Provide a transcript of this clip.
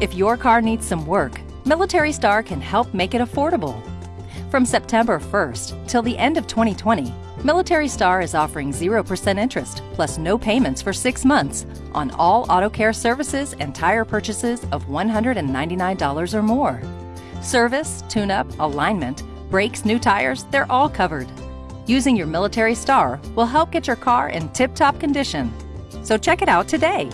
If your car needs some work, Military Star can help make it affordable. From September 1st till the end of 2020, Military Star is offering 0% interest plus no payments for six months on all auto care services and tire purchases of $199 or more. Service, tune up, alignment, brakes, new tires, they're all covered. Using your Military Star will help get your car in tip top condition. So check it out today.